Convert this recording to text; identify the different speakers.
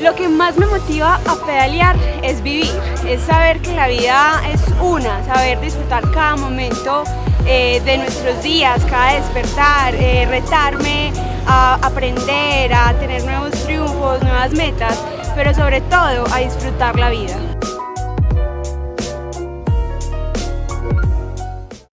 Speaker 1: Lo que más me motiva a pedalear es vivir, es saber que la vida es una, saber disfrutar cada momento eh, de nuestros días, cada despertar, eh, retarme a aprender, a tener nuevos triunfos, nuevas metas, pero sobre todo a disfrutar la vida.